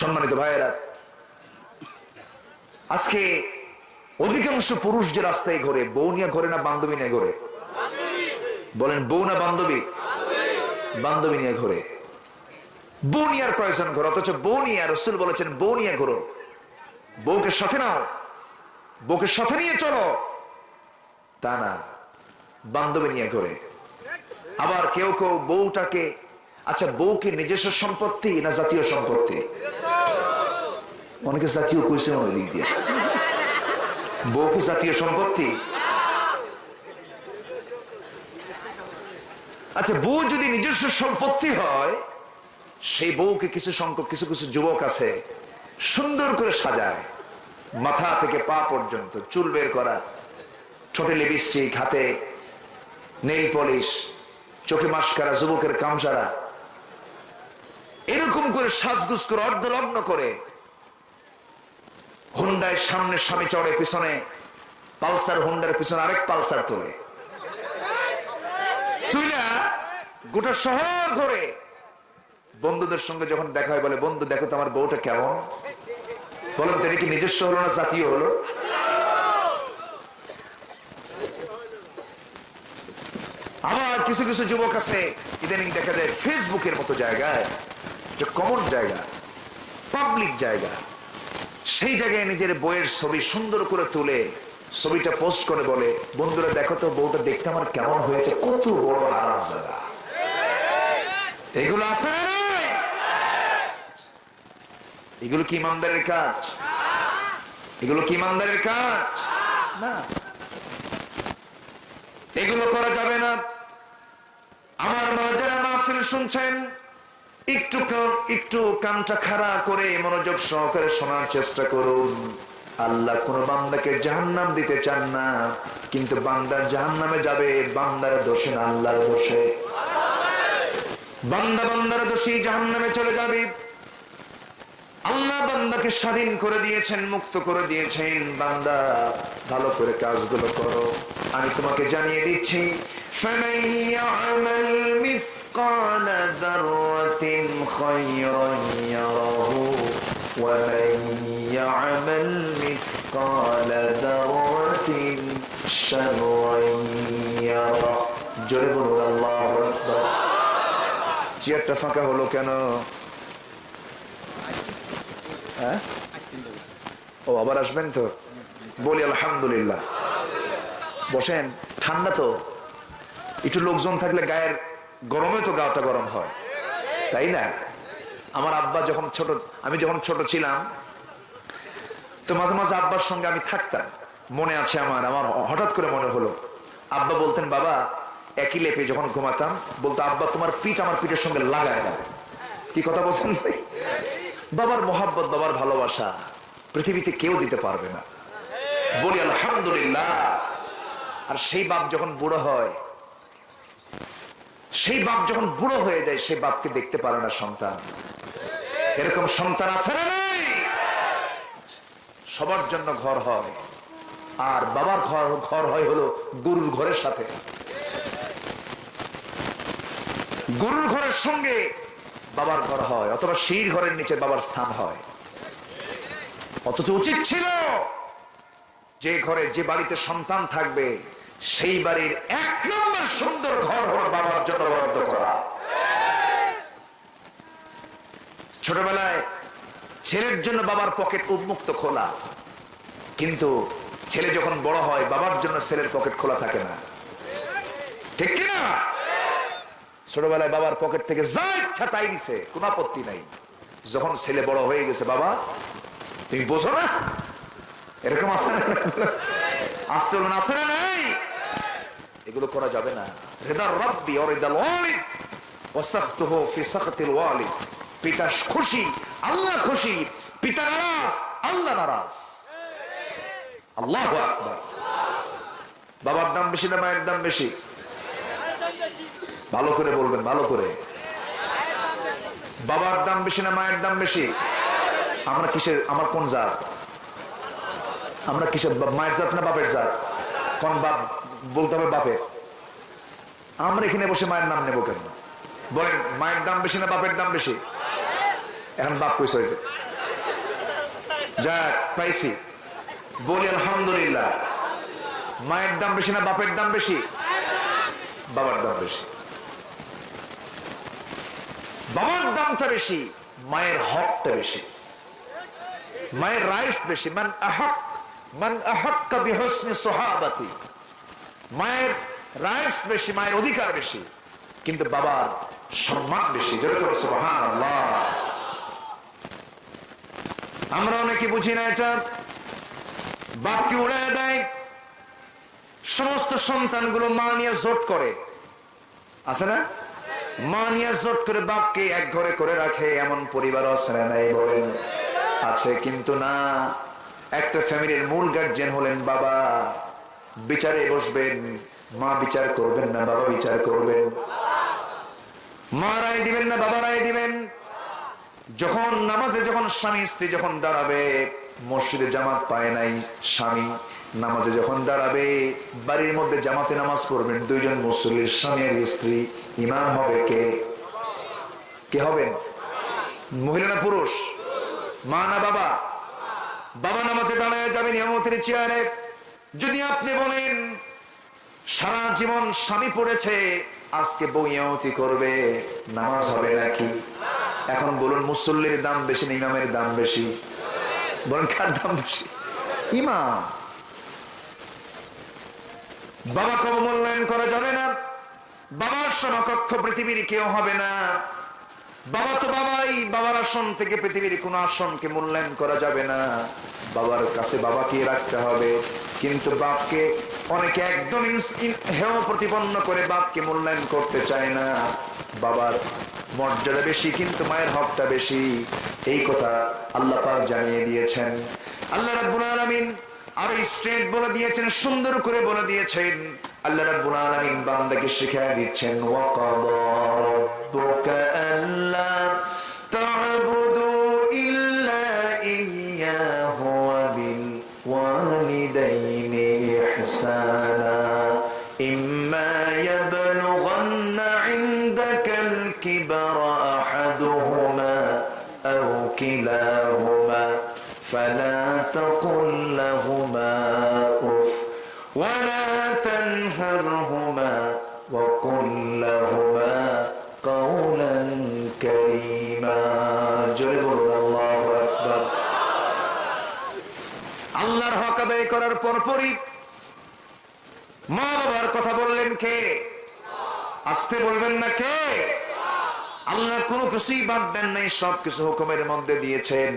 সম্মানিত ভাইয়েরা, আজকে অধিকাংশ পুরুষ যে রাস্তায় ঘোরে, বউ নিয়ে ঘোরে না বান্ধবী নিয়ে ঘোরে? বলেন, বউ না বান্ধবী? বান্ধবী নিয়ে ঘোরে। বউ নিয়ে আর কয়েকজন ঘোরে? অথচ বউ নিয়ে, রসুল বলেছেন, বউ নিয়ে ঘোরো। বউকে সাথে নাও, বউকে সাথে নিয়ে চলো। তা না, বান্ধবী নিয়ে ঘোরে। আবার কেউ কেউ বউটাকে আচ্ছা বউকে নিজস্ব সম্পত্তি না জাতীয় সম্পত্তি? অনেকে জাতীয় কইছে ওই দিক দিয়ে। বউকে জাতীয় সম্পত্তি? আচ্ছা বউ যদি নিজস্ব সম্পত্তি হয়, সেই বউকে কিছু সংখ্যক, কিছু কিছু যুবক আছে, সুন্দর করে সাজায়, মাথা থেকে পা পর্যন্ত, চুল বের করা, ছোট লিপস্টিক হাতে নেইল পলিশ চোখে মাস্কারা, যুবকের কামসারা, এরকম করে সাজগুজ করে অর্ধলগ্ন করে হুন্ডায় সামনে স্বামী চড়ে, পিছনে পালসার, হুন্ডার পিছনে আরেক পালসার তোলে। তুই না গোটা শহর ঘরে। বন্ধুদের সঙ্গে যখন দেখা হয়, বলে, বন্ধু, দেখো তো আমার বউটা কেমন? বলেন তিনি কি নিজস্ব হলো না জাতীয় হলো? আবার কিছু কিছু যুবক আছে, ইদানিং দেখা যায়, ফেসবুকের মতো জায়গায়, যে কমন জায়গা পাবলিক জায়গা। সেই জায়গায় নিজের বইয়ের ছবি সুন্দর করে তুলে ছবিটা পোস্ট করে বলে, বন্ধুরা, দেখো তো, বউটা দেখতে আমার কেমন হয়েছে, কত বড় আরাম জায়গা এগুলো আছে না এগুলো কি ইমানদারের কাজ? এগুলো কি ইমানদারের কাজ? না। এগুলো করা যাবে না। আমার মা যারা মাহফিল শুনছেন? একটু একটু কানটা খাড়া করে মনোযোগ সহকারে শোনার চেষ্টা করুন। আল্লাহ কোন বান্দাকে জাহান্নাম দিতে চান না, কিন্তু বান্দার জাহান্নামে যাবে, বান্দার দোষে না, আল্লাহর দোষে। বান্দা বান্দার দোষী জাহান্নামে চলে যাবে। আল্লাহ বান্দাকে স্বাধীন করে দিয়েছেন, মুক্ত করে দিয়েছেন। বান্দা, ভালো করে কাজগুলো করো। আমি তোমাকে জানিয়ে দিচ্ছি فَمَن يَعْمَلْ مِثْقَالَ ذَرَّةٍ خَيْرًا يَرَهُ وَمَن يَعْمَلْ مِثْقَالَ ذَرَّةٍ شَرًّا يَرَهُ জোরে বলুন আল্লাহু আকবার চেয়ারটা ফাঁকা হলো কেন হ্যাঁ ও আবার আসবেন তো বলি আলহামদুলিল্লাহ বসেন ঠান্ডা তো একটু লোকজন থাকলে গায়ের গরমে তো গাটা গরম হয়। তাই না? আমার আব্বা যখন ছোট, আমি যখন ছোট ছিলাম, তো মাঝে মাঝে আব্বার সঙ্গে আমি থাকতাম। মনে আছে আমার আমার হঠাৎ করে মনে হলো। আব্বা বলতেন, বাবা, একই লেপে যখন ঘুমাতাম, বলতো, আব্বা, তোমার পিঠ আমার পিঠের সঙ্গে লাগায় দাও। কি কথা বলছেন বাবার মোহাব্বত, বাবার ভালোবাসা পৃথিবীতে কেউ দিতে পারবে না। বলি, আলহামদুলিল্লাহ। আর সেই বাপ যখন বুড়ো হয় সেই বাপ যখন বুড়ো হয়ে যায়, সেই বাপকে দেখতে পারে না সন্তান। এরকম সন্তান আছে সবার জন্য ঘর হয়। আর বাবার ঘর ঘর হয় হলো গরুর ঘরের সাথে। গরুর ঘরের সঙ্গে বাবার ঘর হয়, অথবা সেই ঘরের নিচে বাবার স্থান হয়। অথচ উচিত ছিল যে ঘরে যে বাড়িতে সন্তান থাকবে, সেই বাড়ির এক নম্বর সুন্দর ঘর হলো বাবার জন্য বরাদ্দ করা। ছোটবেলায় ছেলের জন্য বাবার পকেট উন্মুক্ত খোলা। কিন্তু ছেলে যখন বড় হয়, বাবার জন্য ছেলের পকেট খোলা থাকে না। ঠিক কিনা ছোটবেলায় বাবার পকেট থেকে যা ইচ্ছা তাই নিছে, কোন আপত্তি নাই। যখন ছেলে বড় হয়ে গেছে, বাবা, তুমি বোঝো না? এরকম আসে না? আসতে আছে না নাই? এগুলো করা যাবে না। রেদার রব্বি ও রেদাল ওয়ালিদ। ওয়াসাখতুহু ফি সাখতিল ওয়ালিদ। পিতা খুশি, আল্লাহ খুশি। পিতা নারাজ, আল্লাহ নারাজ। আল্লাহু বাবার দাম বেশি না মায়ের দাম বেশি? ভালো করে বলবেন, ভালো করে। বাবার দাম বেশি না মায়ের দাম বেশি? আমরা কিসের, আমার কোন জাত? আমরা কিসের, মায়ের জাত না বাপের জাত? কোন বাপ বলতে হবে বাপের? আমরা এখানে বসে মায়ের নাম নেব কেন? বলেন, মায়ের দাম বেশি না বাপের দাম বেশি? এখন বাপ কইস হয়েছে যাক, পাইছি। বলি আলহামদুলিল্লাহ। মায়ের দাম বেশি না বাপের দাম বেশি? বাবার দাম বেশি। বাবার দামটা বেশি, মায়ের হকটা বেশি। মায়ের রাইটস বেশি। মান আহক, মান আহক্কা বিহসনি সোহাবাতি। মায়ের রাইটস বেশি, মায়ের অধিকার বেশি। কিন্তু বাবার সম্মান বেশি। যেরকম আমরা অনেকে বুঝি না এটা। বাপকে উড়ায় দেয়। সমস্ত সন্তানগুলো মা নিয়ে জোট করে। আছে না? মা নিয়ে জোট করে বাপকে এক ঘরে করে রাখে। এমন পরিবার না নাই বলেন। আছে কিন্তু না। একটা ফ্যামিলির মূল গার্জেন হলেন বাবা। বিচারে বসবেন। মা বিচার করবেন না, বাবা বিচার করবেন। মা রায় দিবেন না, বাবা রায় দিবেন। যখন নামাজে যখন স্বামী, স্ত্রী যখন দাঁড়াবে, মসজিদে জামাত পায় নাই স্বামী, নামাজে যখন দাঁড়াবে, বাড়ির মধ্যে জামাতে নামাজ পড়বেন, দুইজন মুসল্লির স্বামী আর স্ত্রী, ইমাম হবে কে? কে হবেন? মহিলা না পুরুষ? মা না বাবা? বাবা নামাজে দাঁড়ায় যাবেন ইমামতির চেয়ারে। যদি আপনি বলেন সারা জীবন স্বামী পড়েছে, আজকে বউ ইমামতি করবে, নামাজ হবে নাকি? এখন বলুন, মুসল্লির দাম বেশি না ইমামের দাম বেশি? বলেন, কার দাম বেশি? ইমাম। বাবা কব মূল্যায়ন করা যাবে না। বাবার সমকক্ষ পৃথিবীর কেউ হবে না। বাবা তো বাবাই, বাবার আসন থেকে পৃথিবীর কোন আসনকে মূল্যায়ন করা যাবে না। বাবার কাছে বাবাকে রাখতে হবে। কিন্তু বাপকে অনেকে একদম হেয় প্রতিপন্ন করে বাপকে মূল্যায়ন করতে চায় না। বাবার মর্যাদা বেশি, কিন্তু মায়ের হকটা বেশি। এই কথা আল্লাহ পাক জানিয়ে দিয়েছেন। আল্লাহ রাব্বুল আলামিন আর স্ট্রেট বলে দিয়েছেন, সুন্দর করে বলে দিয়েছেন। আল্লাহ রাব্বুল আলামিন বান্দাকে শিখিয়ে দিচ্ছেন, ওয়াকাদা রাব্বুকা আল্লা তা'বুদু ইল্লা ইয়্যাহু ওয়া বিল ওয়ালিদাইনি। ইহসানা ইম্মা ইয়াবলুগান্না ইনদাকাল কিবরা আহাদুহুমা আও কিলাহুমা فلا تقل لهما اف ولا تنهرهما وقل لهما قولا كريما جرب الله اكبر আল্লাহর হক আদায় করার পরপরই কে? আসতে বলবেন না কে? আল্লাহ কোনো কিছুই বাদ দেন নাই সব কিছু হুকুমের মধ্যে দিয়েছেন।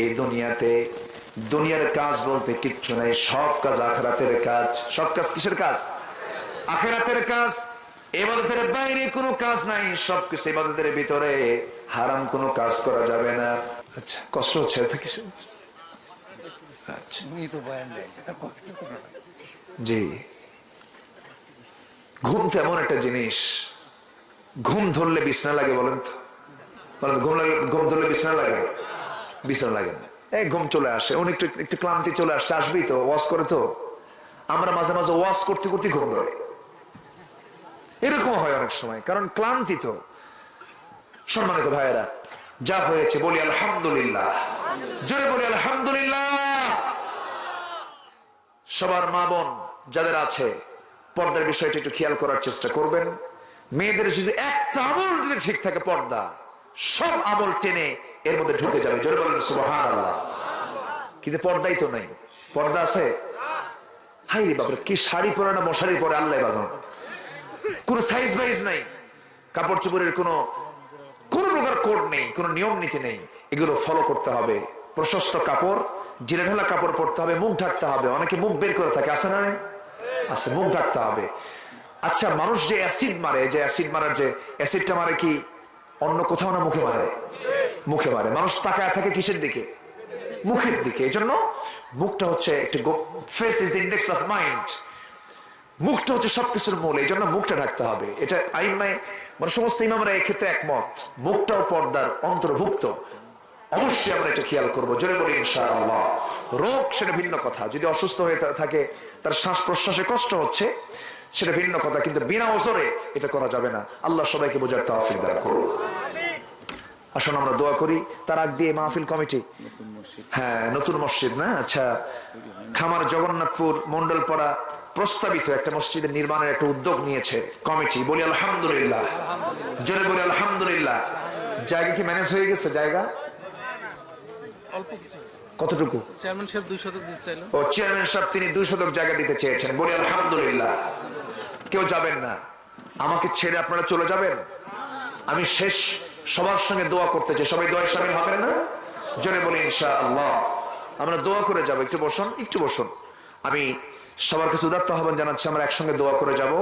এই দুনিয়াতে দুনিয়ার কাজ বলতে কিচ্ছু নাই সব কাজ আখরাতের কাজ। সব কাজ কিসের কাজ? আখেরাতের কাজ এবাদতের বাইরে কোনো কাজ নাই সব কিছু এবাদতের ভিতরে। হারাম কোনো কাজ করা যাবে না। আচ্ছা কষ্ট হচ্ছে আচ্ছা। জি। ঘুম তো এমন একটা জিনিস। ঘুম ধরলে বিছনা লাগে বলেন তো? বলেন, ঘুম লাগে, ঘুম ধরলে বিছনা লাগে? বিছনা লাগে না। এই ঘুম চলে আসে একটু একটু ক্লান্তি চলে আসছে, আসবেই তো, ওয়াশ করে তো। আমরা মাঝে মাঝে ওয়াশ করতে করতে ঘুম ধরে। এরকম হয় অনেক সময়, কারণ ক্লান্তি তো। সম্মানিত ভাইয়েরা, যা হয়েছে, বলি আলহামদুলিল্লাহ। জোরে বলি আলহামদুলিল্লাহ। সবার মা বোন যাদের আছে পর্দার বিষয়টা একটু খেয়াল করার চেষ্টা করবেন। মেয়েদের যদি একটা আমল যদি ঠিক থাকে পর্দা, সব আমল টেনে এর মধ্যে ঢুকে যাবে। জোরে বলেন কিন্তু পর্দাই তো নাই। পর্দা আছে? হাই রে কি শাড়ি পরে না মশারি পরে? আল্লাহ বাঁধন কোন সাইজ বাইজ নাই। কাপড় চোপড়ের কোনো, কোন প্রকার কোড নেই, কোন নিয়ম নীতি নেই। এগুলো ফলো করতে হবে। প্রশস্ত কাপড় জিরে ঢালা কাপড় পরতে হবে, মুখ ঢাকতে হবে। অনেকে মুখ বের করে থাকে আসে না আছে মুখ ঢাকতে হবে। আচ্ছা মানুষ যে অ্যাসিড মারে, যে অ্যাসিড মারার যে অ্যাসিডটা মারে কি অন্য কোথাও না মুখে মারে? মুখে মারে। মানুষ তাকায় থাকে কিসের দিকে? মুখের দিকে। এই জন্য মুখটা হচ্ছে একটি face is the index of mind মুখটা হচ্ছে সবকিছুর মূল। এই জন্য মুখটা ঢাকতে হবে। এটা আইমায় মানে সমস্ত ইমামরা এক্ষেত্রে একমত। মুখটাও পর্দার অন্তর্ভুক্ত। অবশ্যই আমরা এটা খেয়াল করব। জোরে বলি ইনশাআল্লাহ। রোগ সেটা ভিন্ন কথা। যদি অসুস্থ হয়ে থাকে, তার শ্বাস প্রশ্বাসে কষ্ট হচ্ছে, সেটা ভিন্ন কথা। কিন্তু বিনা ওজরে এটা করা যাবে না। আল্লাহ সবাইকে বোঝার তৌফিক দান করুন। আসুন, আমরা দোয়া করি। তার আগ দিয়ে মাহফিল কমিটি। হ্যাঁ নতুন মসজিদ না? আচ্ছা। খামার জগন্নাথপুর মন্ডলপাড়া প্রস্তাবিত একটা মসজিদের নির্মাণের একটা উদ্যোগ নিয়েছে কমিটি। বলি আলহামদুলিল্লাহ। জোরে বলি আলহামদুলিল্লাহ। জায়গা কি ম্যানেজ হয়ে গেছে? জায়গা? কতটুকু? চেয়ারম্যান সাহেব দুই শতক দিতে চাইলো। ও চেয়ারম্যান সাহেব তিনি দুই শতক জায়গা দিতে চেয়েছেন। বলি আলহামদুলিল্লাহ। কেউ যাবেন না। আমাকে ছেড়ে আপনারা চলে যাবেন? আমি শেষ সবার সঙ্গে দোয়া করতে চাই। সবাই দোয়ায় সামিল হবেন না? জোরে বলি ইনশা আল্লাহ আমরা দোয়া করে যাব। একটু বসুন একটু বসুন। আমি সবার কাছে উদাত্ত আহ্বান জানাচ্ছি আমরা একসঙ্গে দোয়া করে যাব।